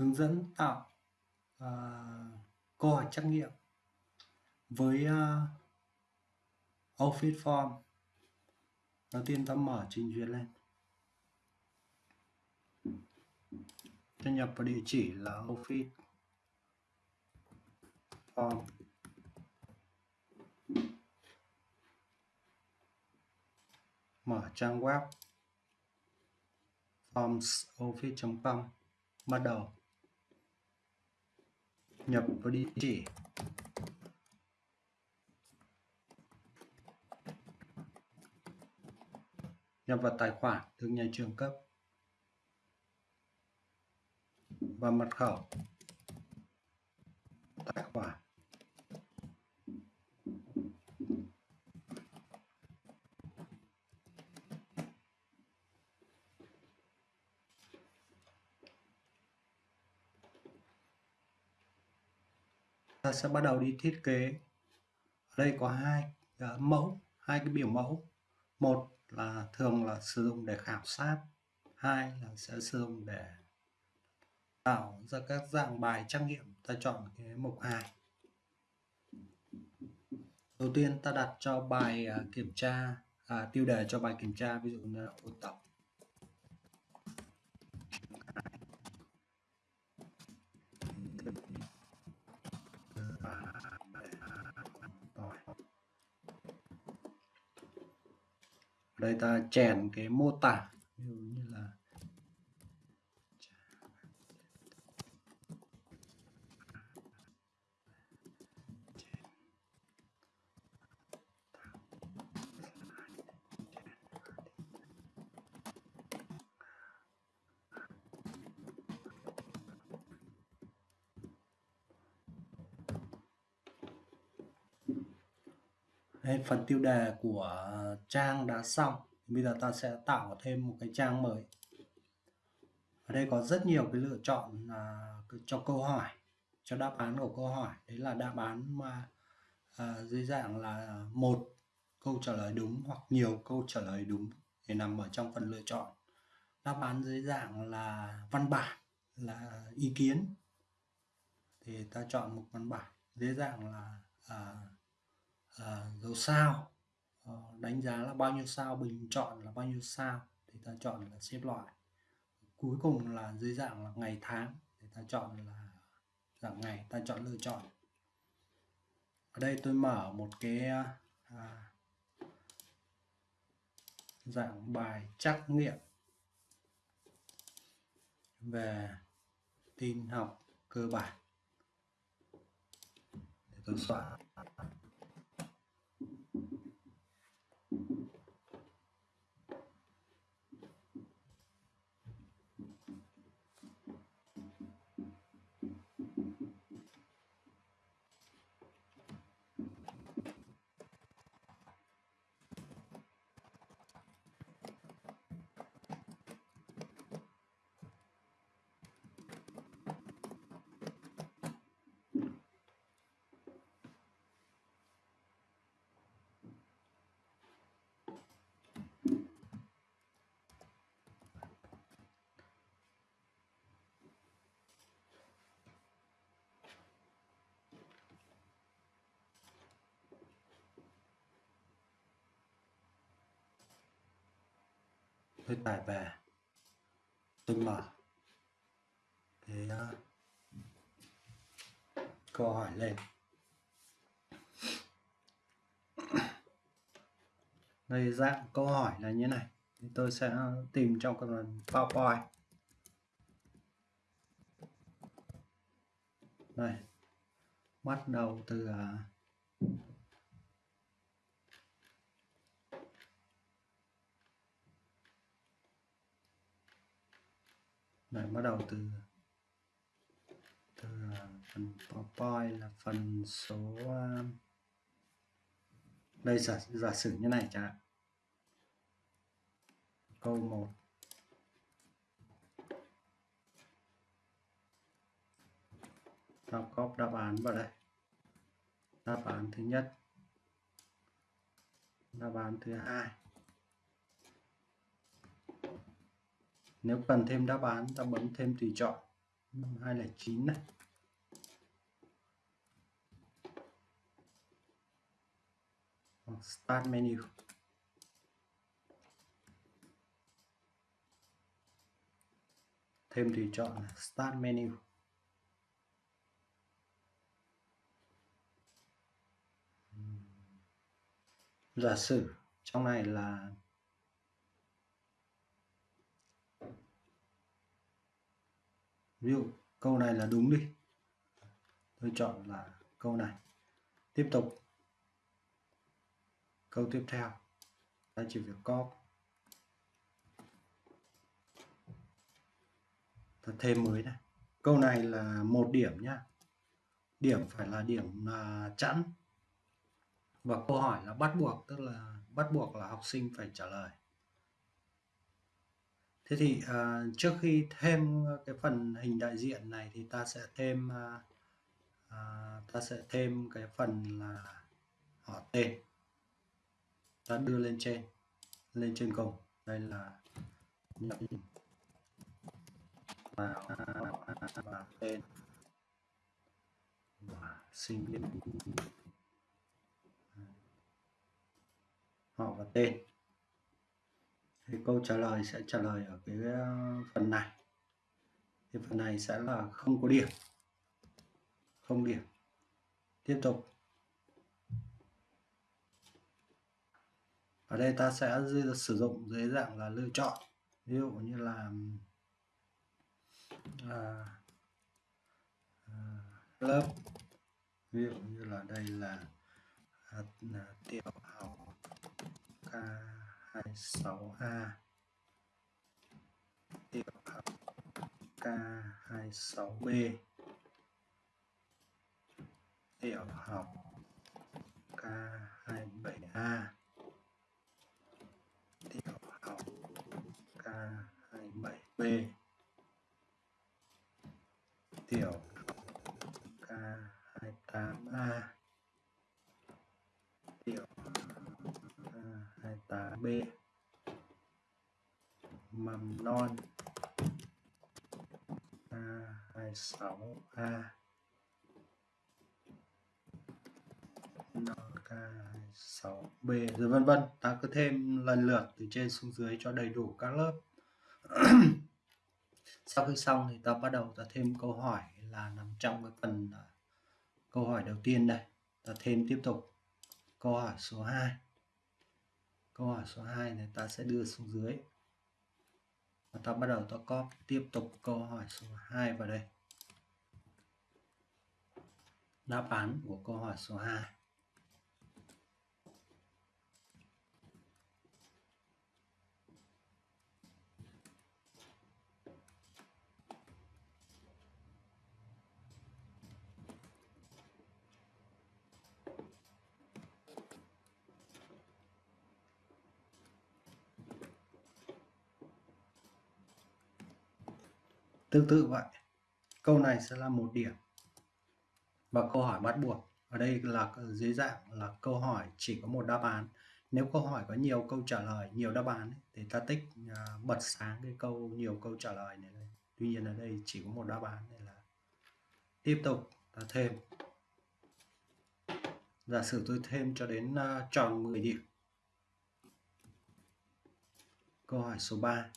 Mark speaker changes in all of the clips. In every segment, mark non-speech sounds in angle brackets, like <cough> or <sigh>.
Speaker 1: hướng dẫn tạo uh, câu hỏi trắc nghiệm với uh, Office Form. Đầu tiên ta mở trình duyệt lên. Ta nhập vào địa chỉ là Office Form. Mở trang web formsoffice.com bắt đầu nhập vào địa chỉ. Nhập vào tài khoản được nhà trường cấp. Và mật khẩu tài khoản ta sẽ bắt đầu đi thiết kế. Ở đây có hai uh, mẫu hai cái biểu mẫu. Một là thường là sử dụng để khảo sát hai là sẽ sử dụng để tạo ra các dạng bài trắc nghiệm. Ta chọn cái mục hai. đầu tiên ta đặt cho bài uh, kiểm tra à, tiêu đề cho bài kiểm tra ví dụ như là ôn tập. Đây ta chèn cái mô tả ví dụ như là đây, phần tiêu đề của trang đã xong. Bây giờ ta sẽ tạo thêm một cái trang mới. Ở đây có rất nhiều cái lựa chọn uh, cho câu hỏi cho đáp án của câu hỏi. Đấy là đáp án mà uh, dưới dạng là một câu trả lời đúng hoặc nhiều câu trả lời đúng để nằm ở trong phần lựa chọn. Đáp án dưới dạng là văn bản là ý kiến. Thì ta chọn một văn bản dưới dạng là uh, Ờ, à, dấu sao? À, đánh giá là bao nhiêu sao bình chọn là bao nhiêu sao thì ta chọn là xếp loại. Cuối cùng là dưới dạng là ngày tháng thì ta chọn là dạng ngày ta chọn lựa chọn. Ở đây tôi mở một cái à, dạng bài trắc nghiệm về tin học cơ bản. Để tôi xóa tôi tải về tôi mở cái uh, câu hỏi lên. Đây dạng câu hỏi là như này. Thì tôi sẽ tìm trong phần PowerPoint. Đây. Bắt đầu từ uh, Đấy, bắt đầu từ từ phần PowerPoint là phần số um, đây giả, giả sử như này chẳng hạn. Câu 1 ta copy đáp án vào đây. Đáp án thứ nhất. Đáp án thứ hai. Nếu cần thêm đáp án, ta bấm thêm tùy chọn. 209 này start menu. Thêm tùy chọn start menu. Giả sử trong này là ví dụ, câu này là đúng đi. Tôi chọn là câu này. Tiếp tục. Câu tiếp theo. Ta chỉ việc copy ta thêm mới này. Câu này là một điểm nhá. Điểm phải là điểm là chẵn. Và câu hỏi là bắt buộc, tức là bắt buộc là học sinh phải trả lời thế thì à, trước khi thêm cái phần hình đại diện này thì ta sẽ thêm à, à, ta sẽ thêm cái phần là họ tên. Ta đưa lên trên lên trên cùng. Đây là nhập vào, à, và tên và sinh viên. Họ và tên thì câu trả lời sẽ trả lời ở cái ờ, phần này. Thì phần này sẽ là không có điểm. Không điểm. Tiếp tục. Ở đây ta sẽ sử dụng dưới dạng là lựa chọn. Ví dụ như là à, à, lớp. Ví dụ như là đây là, à, là tiểu học K26A tiểu học K26B tiểu học K27A tiểu học K27B tiểu học K28A tiểu học K28B mầm non. A 26 a. Non K26B rồi vân vân, ta cứ thêm lần lượt từ trên xuống dưới cho đầy đủ các lớp. <clears throat> Sau khi xong thì ta bắt đầu ta thêm câu hỏi là nằm trong cái phần à, câu hỏi đầu tiên đây. Ta thêm tiếp tục. Câu hỏi số 2 câu hỏi số 2 này, ta sẽ đưa xuống dưới. Và ta bắt đầu ta copy tiếp tục câu hỏi số 2 vào đây. Đáp án của câu hỏi số 2 tương tự vậy câu này sẽ là một điểm và câu hỏi bắt buộc. Ở đây là dưới dạng là câu hỏi chỉ có một đáp án. Nếu câu hỏi có nhiều câu trả lời, nhiều đáp án thì ta tích à, bật sáng cái câu nhiều câu trả lời này tuy nhiên ở đây chỉ có một đáp án này là tiếp tục ta thêm. Giả sử tôi thêm cho đến à, tròn 10 điểm. Câu hỏi số 3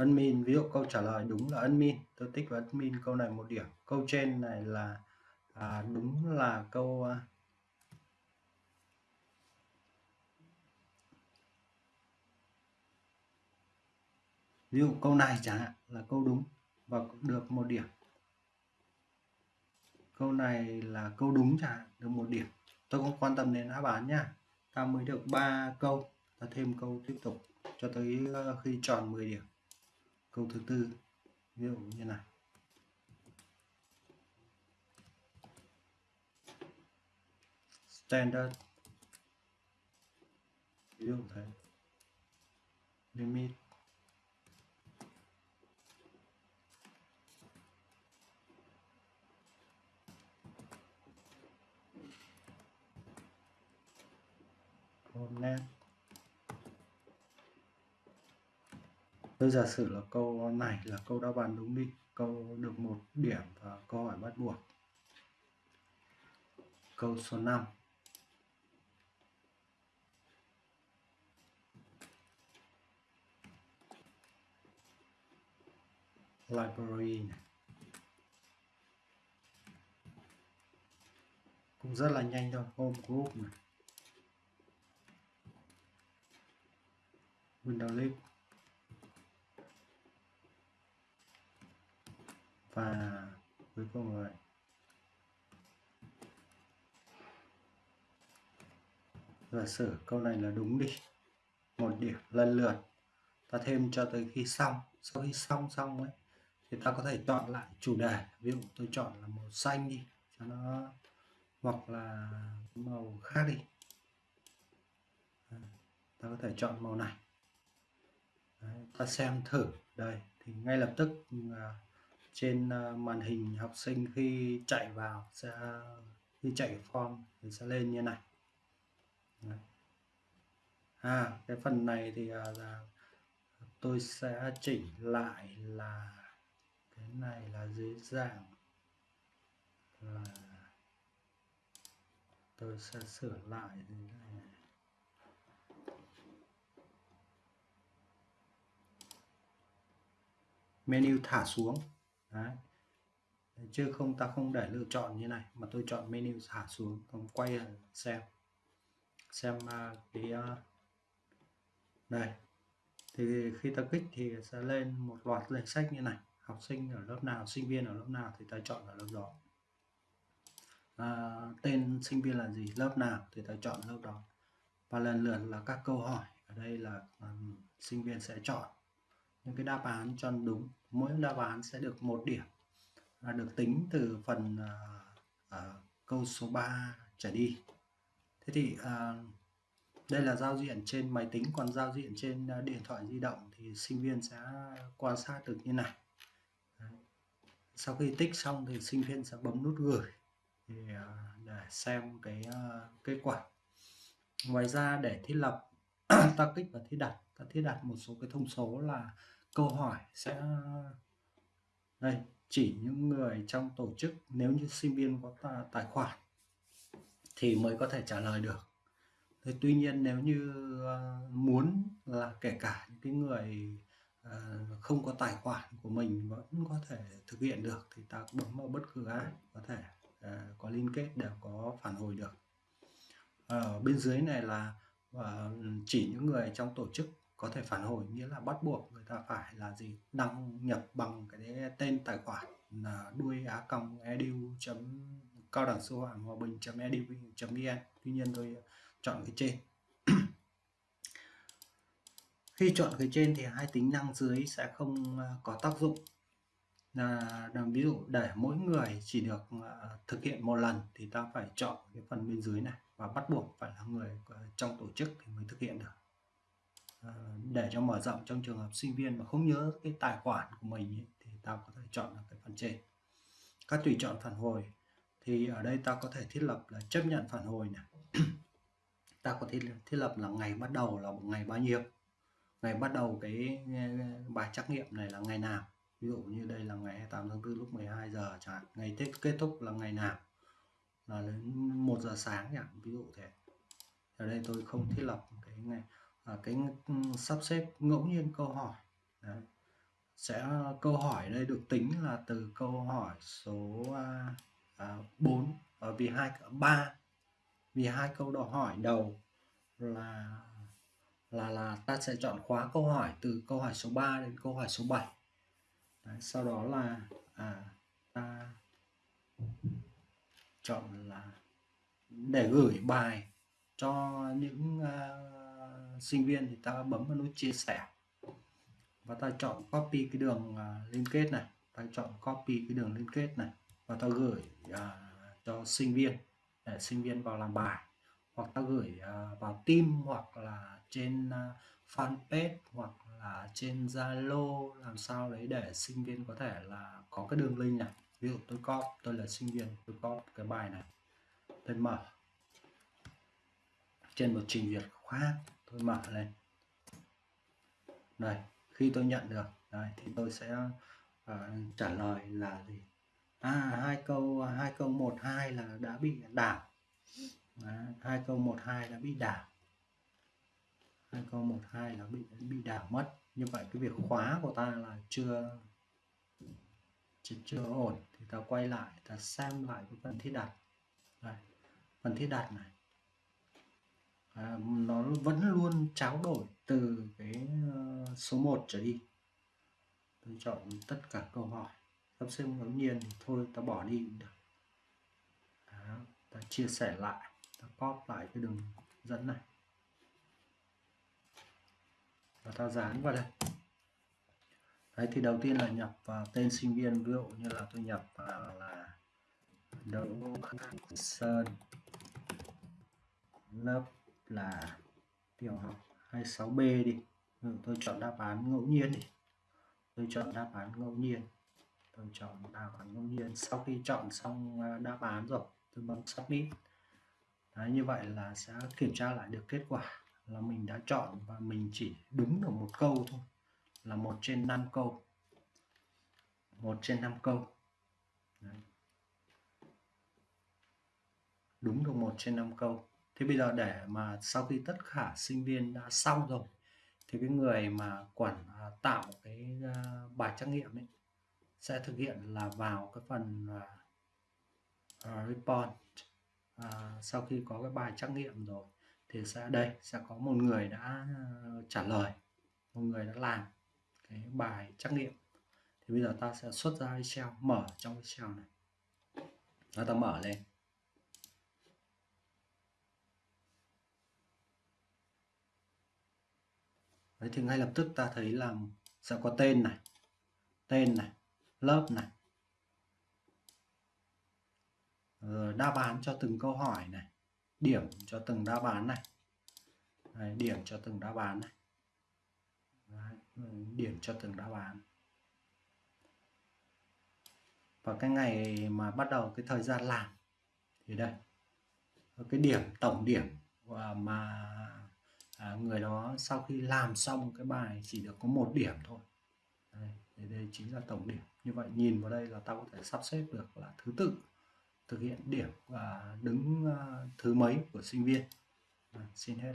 Speaker 1: admin ví dụ câu trả lời đúng là admin. Tôi tích vào admin câu này một điểm. Câu trên này là à, đúng là câu à, ví dụ câu này chẳng hạn là câu đúng và được một điểm. Câu này là câu đúng chẳng hạn được một điểm. Tôi không quan tâm đến đáp án nha ta mới được 3 câu ta thêm câu tiếp tục cho tới ờ, khi tròn 10 điểm câu thứ tư ví dụ như này standard. Ví dụ thế. Limit. Net tôi giả sử là câu này là câu đáp án đúng đi. Câu được một điểm và câu hỏi bắt buộc. Câu số 5 library này. Cũng rất là nhanh thôi home group này. Windows list. Và cuối cùng rồi. Giả sử câu này là đúng đi. Một điểm lần lượt ta thêm cho tới khi xong. Sau khi xong xong ấy thì ta có thể chọn lại chủ đề. Ví dụ tôi chọn là màu xanh đi cho nó hoặc là màu khác đi. À, ta có thể chọn màu này. Đấy, ta xem thử. Đây thì ngay lập tức uh, trên ờ, màn hình học sinh khi chạy vào sẽ, khi chạy form thì sẽ lên như này. Đấy. à cái phần này thì à, là tôi sẽ chỉnh lại là cái này là dưới dạng là tôi sẽ sửa lại này. Menu thả xuống. Đấy. chứ không ta không để lựa chọn như này mà tôi chọn menu thả xuống còn quay xem. Xem uh, cái uh, thì khi ta kích thì sẽ lên một loạt danh sách như này. Học sinh ở lớp nào sinh viên ở lớp nào thì ta chọn ở lớp đó. À, tên sinh viên là gì lớp nào thì ta chọn lớp đó. Và lần lượt là các câu hỏi. Ở đây là um, sinh viên sẽ chọn những cái đáp án cho đúng mỗi đáp án sẽ được một điểm và được tính từ phần uh, uh, câu số 3 trở đi. Thế thì uh, đây là giao diện trên máy tính còn giao diện trên uh, điện thoại di động thì sinh viên sẽ quan sát được như này. Đấy. sau khi tích xong thì sinh viên sẽ bấm nút gửi thì, uh, để xem cái uh, kết quả. Ngoài ra để thiết lập <clears throat> ta kích và thiết đặt ta thiết đặt một số cái thông số là câu hỏi sẽ đây chỉ những người trong tổ chức nếu như sinh viên có tài khoản thì mới có thể trả lời được. Thì tuy nhiên nếu như uh, muốn là kể cả những cái người uh, không có tài khoản của mình vẫn có thể thực hiện được thì ta bấm vào bất cứ ai có thể uh, có liên kết đều có phản hồi được. Ở bên dưới này là chỉ những người trong tổ chức có thể phản hồi nghĩa là bắt buộc người ta phải là gì? Đăng nhập bằng cái tên tài khoản là đuôi á còng edu chấm cao đẳng sư phạm hòa bình chấm edu chấm vn. Tuy nhiên tôi chọn cái trên. <clears throat> Khi chọn cái trên thì hai tính năng dưới sẽ không à, có tác dụng. Là, là ví dụ để mỗi người chỉ được à, thực hiện một lần thì ta phải chọn cái phần bên dưới này và bắt buộc phải là người à, trong tổ chức thì mới thực hiện được. Ờ, để cho mở rộng trong trường hợp sinh viên mà không nhớ cái tài khoản của mình ấy, thì ta có thể chọn là cái phần trên. Các tùy chọn phản hồi. Thì ở đây ta có thể thiết lập là chấp nhận phản hồi này <clears throat> ta có thể thiết lập là ngày bắt đầu là một ngày bao nhiêu? Ngày bắt đầu cái bài trắc nghiệm này là ngày nào? Ví dụ như đây là ngày 28 tháng 4 lúc 12 giờ chẳng hạn. Ngày tết kết thúc là ngày nào? Là đến 1 giờ sáng nhỉ? Ví dụ thế. Ở đây tôi không thiết lập cái ngày à, cái sắp xếp ngẫu nhiên câu hỏi. Đấy. sẽ ờ, câu hỏi đây được tính là từ câu hỏi số à, à, 4 và vì hai ba. Vì hai câu đòi hỏi đầu là là là ta sẽ chọn khóa câu hỏi từ câu hỏi số 3 đến câu hỏi số 7 Đấy, sau đó là à, ta chọn là để gửi bài cho những uh, sinh viên thì ta bấm vào nút chia sẻ. Và ta chọn copy cái đường uh, liên kết này. Ta chọn copy cái đường liên kết này. Và ta gửi uh, cho sinh viên. Để sinh viên vào làm bài. Hoặc ta gửi uh, vào team hoặc là trên uh, fanpage hoặc là trên Zalo. Làm sao đấy để sinh viên có thể là có cái đường link này. Ví dụ tôi copy tôi là sinh viên tôi copy cái bài này. Tôi mở. Trên một trình duyệt khác tôi mở lên. Này khi tôi nhận được đây thì tôi sẽ uh, trả lời là gì? À hai câu hai câu một hai là đã bị đảo. Hai câu một hai đã bị đảo. Hai câu một hai là bị bị đảo mất. Như vậy cái việc khóa của ta là chưa chưa, chưa ổn. Thì ta quay lại ta xem lại cái phần thiết đặt. Đây phần thiết đặt này à, nó vẫn luôn tráo đổi từ cái ờ, số 1 trở đi. Tôi chọn tất cả câu hỏi. Sắp xếp ngẫu nhiên thì thôi ta bỏ đi cũng được. Đó, ta chia sẻ lại ta copy lại cái đường dẫn này. Và ta dán vào đây. Đấy thì đầu tiên là nhập vào tên sinh viên. Ví dụ như là tôi nhập vào là đỗ sơn. Lớp là tiểu học 26B đi. Ừ, tôi chọn đáp án ngẫu nhiên đi. Tôi chọn đáp án ngẫu nhiên. Tôi chọn đáp án ngẫu nhiên. Sau khi chọn xong à, đáp án rồi tôi bấm submit. Đấy, như vậy là sẽ kiểm tra lại được kết quả là mình đã chọn và mình chỉ đúng được một câu thôi. Là một trên năm câu. Một trên năm câu. Đấy. đúng được một trên năm câu thế bây giờ để mà sau khi tất cả sinh viên đã xong rồi thì cái người mà quản à, tạo cái à, bài trắc nghiệm ấy sẽ thực hiện là vào cái phần uh, report uh, sau khi có cái bài trắc nghiệm rồi thì sẽ đây sẽ có một người đã trả lời một người đã làm cái bài trắc nghiệm. Thì bây giờ ta sẽ xuất ra Excel mở trong Excel này. Và ta mở lên. Đấy thì ngay lập tức ta thấy là sẽ có tên này tên này lớp này. Rồi đáp án cho từng câu hỏi này điểm cho từng đáp án này. Đấy, điểm cho từng đáp án này. Đấy, điểm cho từng đáp án. Và cái ngày mà bắt đầu cái thời gian làm thì đây cái điểm tổng điểm à, mà à, người đó sau khi làm xong cái bài chỉ được có một điểm thôi. Đây, đây chính là tổng điểm. Như vậy nhìn vào đây là ta có thể sắp xếp được là thứ tự thực hiện điểm và đứng uh, thứ mấy của sinh viên. À, xin hết